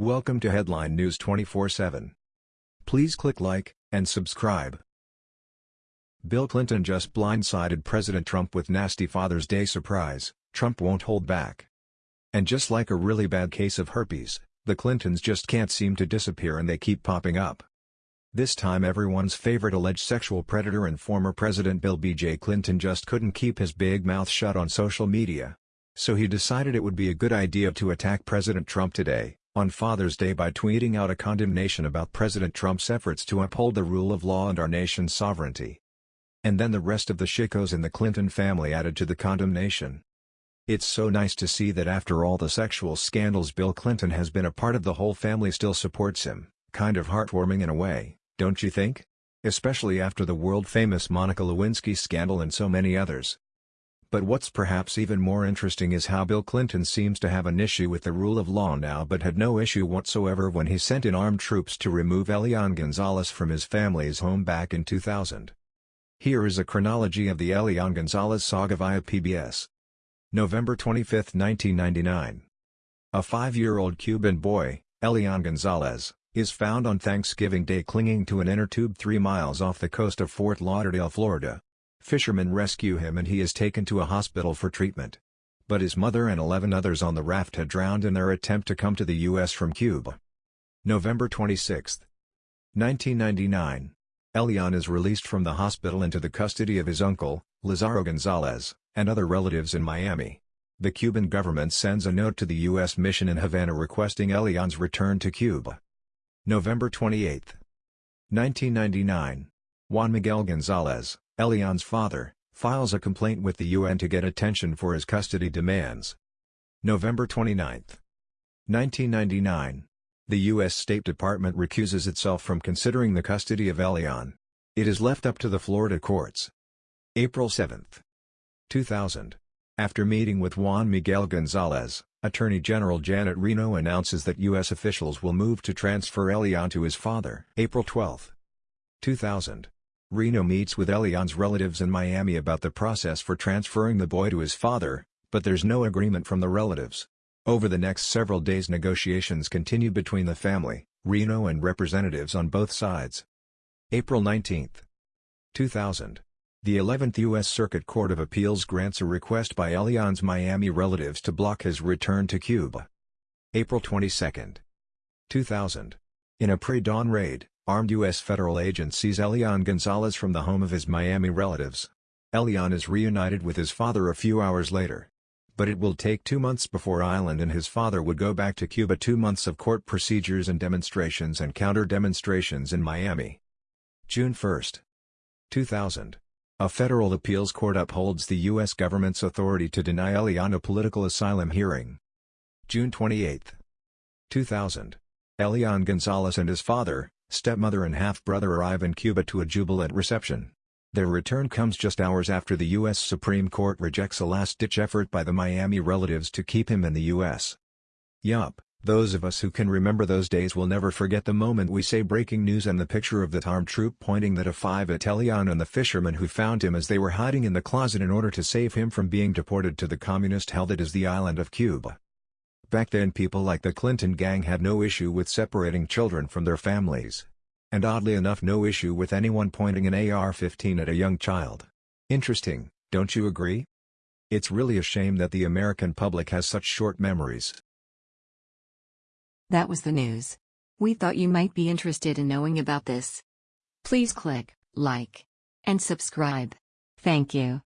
Welcome to Headline News 24/7. Please click like and subscribe. Bill Clinton just blindsided President Trump with nasty Father's Day surprise. Trump won't hold back. And just like a really bad case of herpes, the Clintons just can't seem to disappear and they keep popping up. This time everyone's favorite alleged sexual predator and former President Bill B.J. Clinton just couldn't keep his big mouth shut on social media. So he decided it would be a good idea to attack President Trump today on Father's Day by tweeting out a condemnation about President Trump's efforts to uphold the rule of law and our nation's sovereignty. And then the rest of the shikos in the Clinton family added to the condemnation. It's so nice to see that after all the sexual scandals Bill Clinton has been a part of the whole family still supports him, kind of heartwarming in a way, don't you think? Especially after the world-famous Monica Lewinsky scandal and so many others. But what's perhaps even more interesting is how Bill Clinton seems to have an issue with the rule of law now but had no issue whatsoever when he sent in armed troops to remove Elian Gonzalez from his family's home back in 2000. Here is a chronology of the Elian Gonzalez saga via PBS. November 25, 1999. A five-year-old Cuban boy, Elian Gonzalez, is found on Thanksgiving Day clinging to an inner tube three miles off the coast of Fort Lauderdale, Florida. Fishermen rescue him and he is taken to a hospital for treatment. But his mother and 11 others on the raft had drowned in their attempt to come to the U.S. from Cuba. November 26, 1999. Elian is released from the hospital into the custody of his uncle, Lazaro Gonzalez, and other relatives in Miami. The Cuban government sends a note to the U.S. mission in Havana requesting Elian's return to Cuba. November 28, 1999. Juan Miguel Gonzalez, Elian's father, files a complaint with the UN to get attention for his custody demands. November 29, 1999. The U.S. State Department recuses itself from considering the custody of Elian. It is left up to the Florida courts. April 7, 2000. After meeting with Juan Miguel Gonzalez, Attorney General Janet Reno announces that U.S. officials will move to transfer Elian to his father. April 12, 2000. Reno meets with Elian's relatives in Miami about the process for transferring the boy to his father, but there's no agreement from the relatives. Over the next several days negotiations continue between the family, Reno and representatives on both sides. April 19, 2000. The 11th U.S. Circuit Court of Appeals grants a request by Elian's Miami relatives to block his return to Cuba. April 22, 2000. In a pre-dawn raid, Armed U.S. federal agent seize Elian Gonzalez from the home of his Miami relatives. Elian is reunited with his father a few hours later. But it will take two months before Elian and his father would go back to Cuba two months of court procedures and demonstrations and counter-demonstrations in Miami. June 1, 2000. A federal appeals court upholds the U.S. government's authority to deny Elian a political asylum hearing. June 28, 2000. Elian Gonzalez and his father, stepmother and half-brother arrive in Cuba to a jubilant reception. Their return comes just hours after the U.S. Supreme Court rejects a last-ditch effort by the Miami relatives to keep him in the U.S. Yup, those of us who can remember those days will never forget the moment we say breaking news and the picture of the armed troop pointing that a 5 Elian and the fishermen who found him as they were hiding in the closet in order to save him from being deported to the communist hell that is the island of Cuba. Back then people like the Clinton gang had no issue with separating children from their families. And oddly enough no issue with anyone pointing an AR-15 at a young child. Interesting, don't you agree? It's really a shame that the American public has such short memories. That was the news. We thought you might be interested in knowing about this. Please click like and subscribe. Thank you.